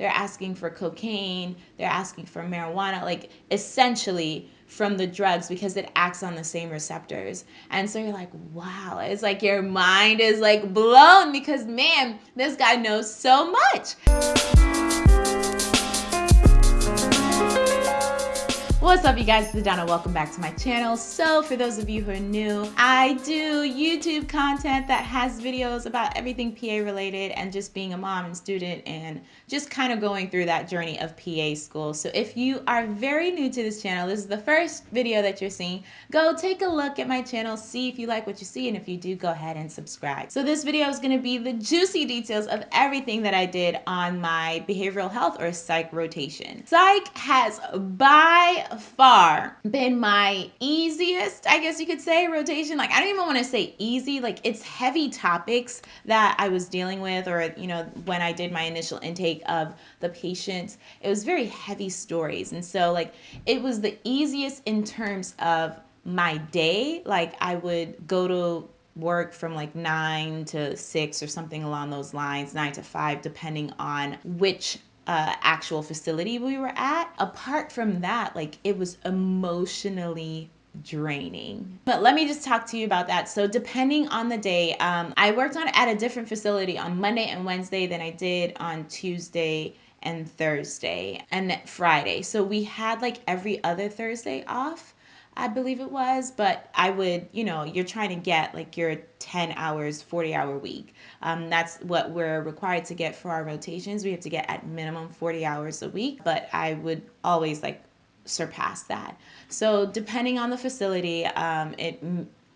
they're asking for cocaine, they're asking for marijuana, like essentially from the drugs because it acts on the same receptors. And so you're like, wow, it's like your mind is like blown because man, this guy knows so much. What's up you guys, it's Donna. Welcome back to my channel. So for those of you who are new, I do YouTube content that has videos about everything PA related and just being a mom and student and just kind of going through that journey of PA school. So if you are very new to this channel, this is the first video that you're seeing, go take a look at my channel, see if you like what you see, and if you do, go ahead and subscribe. So this video is gonna be the juicy details of everything that I did on my behavioral health or psych rotation. Psych has by far been my easiest, I guess you could say, rotation. Like, I don't even want to say easy. Like, it's heavy topics that I was dealing with, or, you know, when I did my initial intake of the patients, it was very heavy stories. And so, like, it was the easiest in terms of my day. Like, I would go to work from like nine to six or something along those lines, nine to five, depending on which uh, actual facility we were at. Apart from that, like it was emotionally draining. But let me just talk to you about that. So depending on the day, um, I worked on at a different facility on Monday and Wednesday than I did on Tuesday and Thursday and Friday. So we had like every other Thursday off. I believe it was, but I would, you know, you're trying to get like your 10 hours, 40 hour week. Um, that's what we're required to get for our rotations. We have to get at minimum 40 hours a week, but I would always like surpass that. So depending on the facility, um, it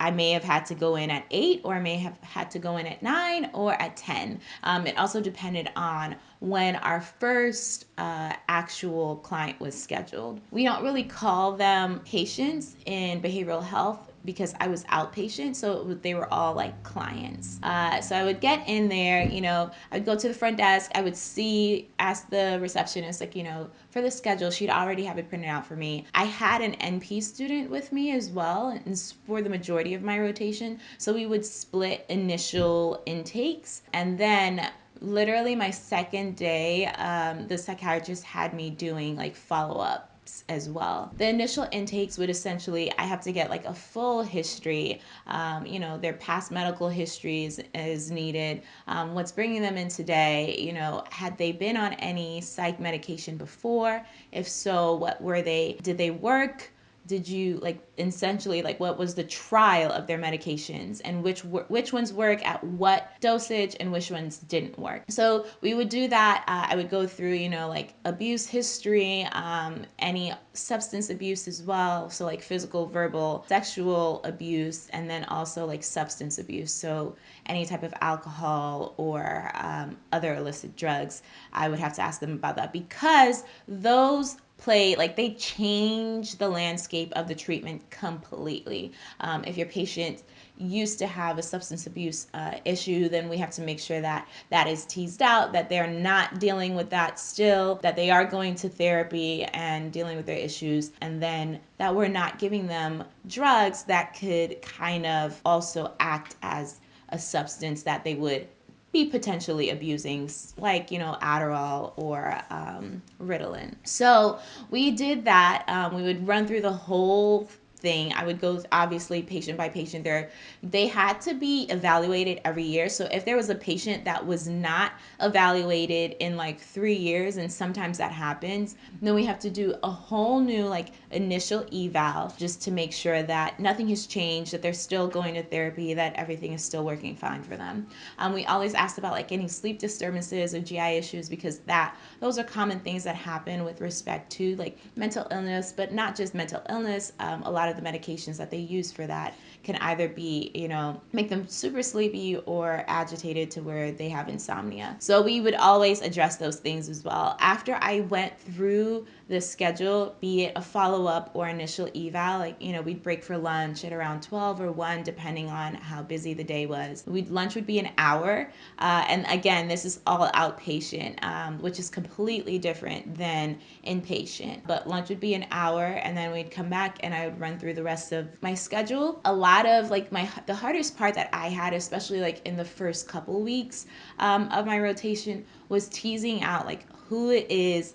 I may have had to go in at 8 or I may have had to go in at 9 or at 10. Um, it also depended on when our first uh, actual client was scheduled. We don't really call them patients in behavioral health because I was outpatient, so they were all like clients. Uh, so I would get in there, you know, I'd go to the front desk, I would see, ask the receptionist, like, you know, for the schedule, she'd already have it printed out for me. I had an NP student with me as well, and for the majority of my rotation. So we would split initial intakes, and then literally my second day, um, the psychiatrist had me doing like follow up as well. The initial intakes would essentially, I have to get like a full history, um, you know, their past medical histories is needed, um, what's bringing them in today, you know, had they been on any psych medication before? If so, what were they, did they work? Did you like essentially like what was the trial of their medications? And which which ones work at what dosage and which ones didn't work? So we would do that. Uh, i would go through you know like abuse history um, any substance abuse as well. So like physical verbal sexual abuse and then also like substance abuse. So any type of alcohol or um, other illicit drugs i would have to ask them about that. Because those play like they change the landscape of the treatment completely. Um, if your patient used to have a substance abuse uh, issue then we have to make sure that that is teased out that they're not dealing with that still that they are going to therapy and dealing with their issues and then that we're not giving them drugs that could kind of also act as a substance that they would be potentially abusing, like, you know, Adderall or um, Ritalin. So we did that. Um, we would run through the whole thing. I would go obviously patient by patient there. They had to be evaluated every year. So if there was a patient that was not evaluated in like three years, and sometimes that happens, then we have to do a whole new like initial eval just to make sure that nothing has changed, that they're still going to therapy, that everything is still working fine for them. Um, we always asked about like any sleep disturbances or GI issues because that those are common things that happen with respect to like mental illness, but not just mental illness. Um, a lot of the medications that they use for that can either be, you know, make them super sleepy or agitated to where they have insomnia. So we would always address those things as well. After I went through the schedule, be it a follow up or initial eval, like, you know, we'd break for lunch at around 12 or 1, depending on how busy the day was. We'd, lunch would be an hour. Uh, and again, this is all outpatient, um, which is completely different than inpatient. But lunch would be an hour, and then we'd come back and I would run through the rest of my schedule. A lot of like my the hardest part that I had, especially like in the first couple weeks um, of my rotation, was teasing out like who is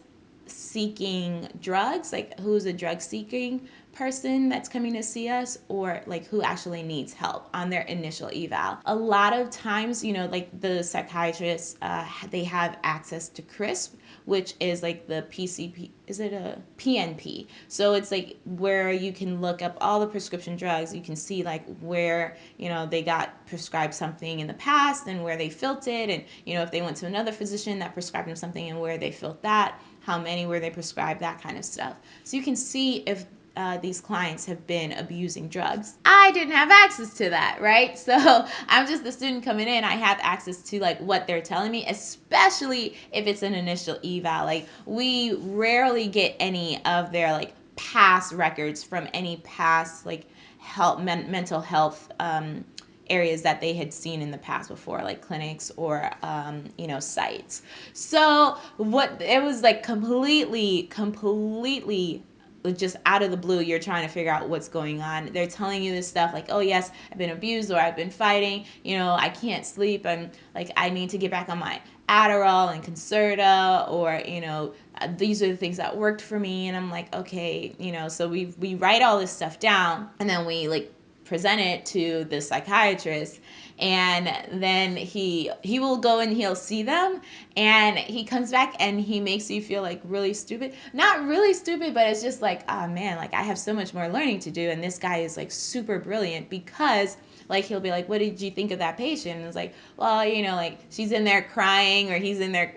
seeking drugs, like who's a drug seeking person that's coming to see us or like who actually needs help on their initial eval. A lot of times, you know, like the psychiatrists, uh, they have access to CRISP, which is like the PCP, is it a PNP? So it's like where you can look up all the prescription drugs. You can see like where, you know, they got prescribed something in the past and where they filled it. And, you know, if they went to another physician that prescribed them something and where they filled that, how many were they prescribed, that kind of stuff. So you can see if uh, these clients have been abusing drugs. I didn't have access to that, right? So I'm just the student coming in. I have access to like what they're telling me, especially if it's an initial eval. Like we rarely get any of their like past records from any past like health men- mental health um, areas that they had seen in the past before like clinics or um, you know sites. So what it was like completely completely just out of the blue you're trying to figure out what's going on. They're telling you this stuff like oh yes i've been abused or i've been fighting. You know i can't sleep. I'm like i need to get back on my adderall and concerta or you know these are the things that worked for me. And i'm like okay you know so we we write all this stuff down and then we like present it to the psychiatrist and then he he will go and he'll see them and he comes back and he makes you feel like really stupid. Not really stupid but it's just like oh man like i have so much more learning to do and this guy is like super brilliant because like he'll be like what did you think of that patient? And it's like well you know like she's in there crying or he's in there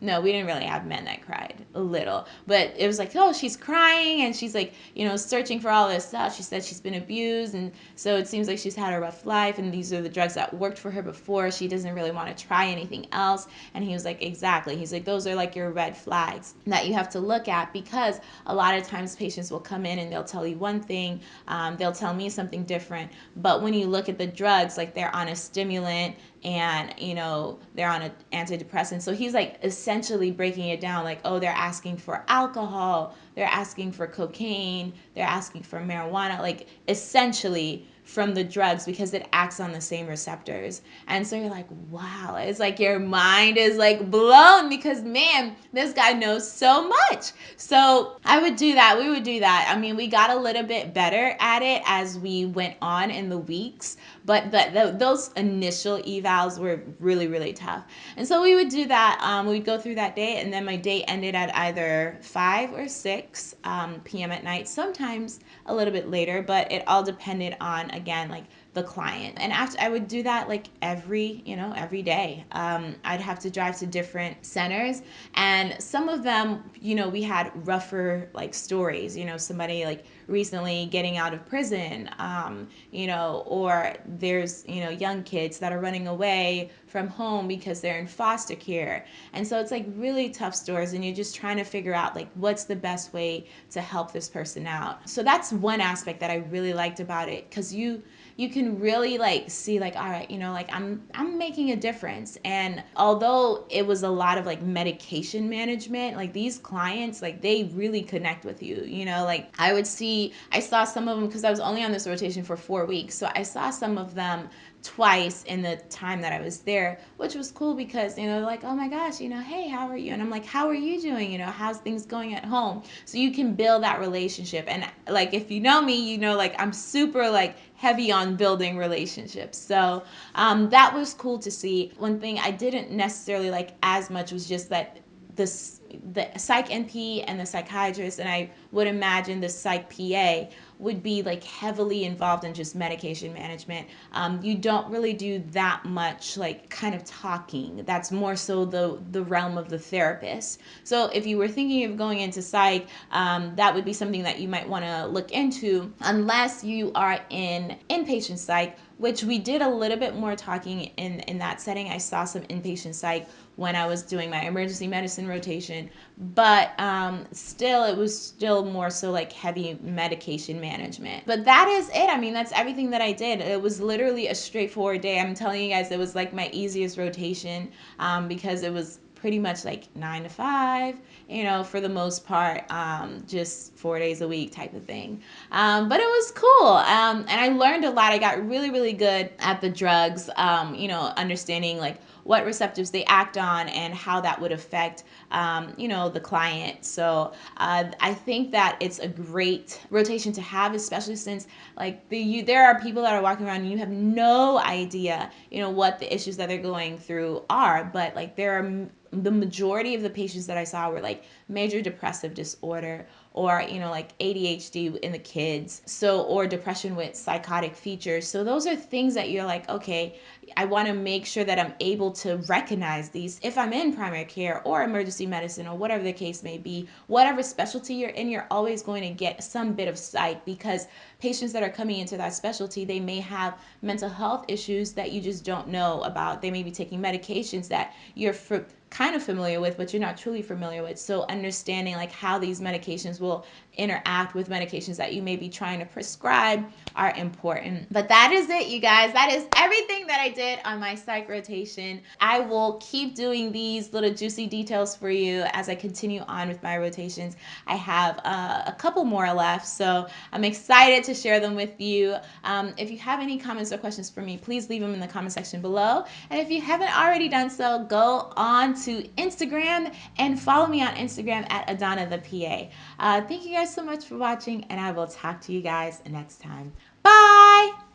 no, we didn't really have men that cried a little, but it was like, oh, she's crying and she's like, you know, searching for all this stuff. She said she's been abused, and so it seems like she's had a rough life, and these are the drugs that worked for her before. She doesn't really want to try anything else. And he was like, exactly. He's like, those are like your red flags that you have to look at because a lot of times patients will come in and they'll tell you one thing, um, they'll tell me something different, but when you look at the drugs, like they're on a stimulant and you know they're on an antidepressant. So he's like essentially breaking it down like oh they're asking for alcohol they're asking for cocaine they're asking for marijuana like essentially from the drugs because it acts on the same receptors. And so you're like, wow, it's like your mind is like blown because man, this guy knows so much. So I would do that. We would do that. I mean, we got a little bit better at it as we went on in the weeks, but the, the, those initial evals were really, really tough. And so we would do that. Um, we'd go through that day, and then my day ended at either 5 or 6 um, p.m. at night, sometimes a little bit later, but it all depended on, again, like the client. And after I would do that like every, you know, every day. Um, I'd have to drive to different centers and some of them, you know, we had rougher like stories, you know, somebody like recently getting out of prison, um, you know, or there's, you know, young kids that are running away from home because they're in foster care. And so it's like really tough stories and you're just trying to figure out like what's the best way to help this person out. So that's one aspect that I really liked about it cuz you you can really like see like all right you know like i'm i'm making a difference. And although it was a lot of like medication management like these clients like they really connect with you you know? Like i would see i saw some of them because i was only on this rotation for four weeks. So i saw some of them twice in the time that I was there, which was cool because, you know, like, oh my gosh, you know, hey, how are you? And I'm like, how are you doing? You know, how's things going at home? So you can build that relationship. And like, if you know me, you know, like, I'm super like heavy on building relationships. So um, that was cool to see. One thing I didn't necessarily like as much was just that this the psych NP and the psychiatrist, and I would imagine the psych PA would be like heavily involved in just medication management. Um, you don't really do that much like kind of talking. That's more so the the realm of the therapist. So if you were thinking of going into psych, um, that would be something that you might want to look into, unless you are in inpatient psych which we did a little bit more talking in in that setting. I saw some inpatient psych when I was doing my emergency medicine rotation, but um, still, it was still more so like heavy medication management. But that is it. I mean, that's everything that I did. It was literally a straightforward day. I'm telling you guys, it was like my easiest rotation um, because it was pretty much like nine to five, you know, for the most part, um, just four days a week type of thing. Um, but it was cool. Um, and I learned a lot. I got really, really good at the drugs, um, you know, understanding like what receptors they act on and how that would affect, um, you know, the client. So uh, I think that it's a great rotation to have, especially since like the you there are people that are walking around and you have no idea, you know, what the issues that they're going through are. But like there are the majority of the patients that I saw were like major depressive disorder or you know like ADHD in the kids so or depression with psychotic features. So those are things that you're like okay I want to make sure that I'm able to recognize these if I'm in primary care or emergency medicine or whatever the case may be. Whatever specialty you're in you're always going to get some bit of psych because patients that are coming into that specialty they may have mental health issues that you just don't know about. They may be taking medications that you're for kind of familiar with, but you're not truly familiar with. So understanding like how these medications will interact with medications that you may be trying to prescribe are important. But that is it, you guys. That is everything that I did on my psych rotation. I will keep doing these little juicy details for you as I continue on with my rotations. I have uh, a couple more left, so I'm excited to share them with you. Um, if you have any comments or questions for me, please leave them in the comment section below. And if you haven't already done so, go on to Instagram and follow me on Instagram at Adana the PA. Uh, thank you guys so much for watching, and I will talk to you guys next time. Bye!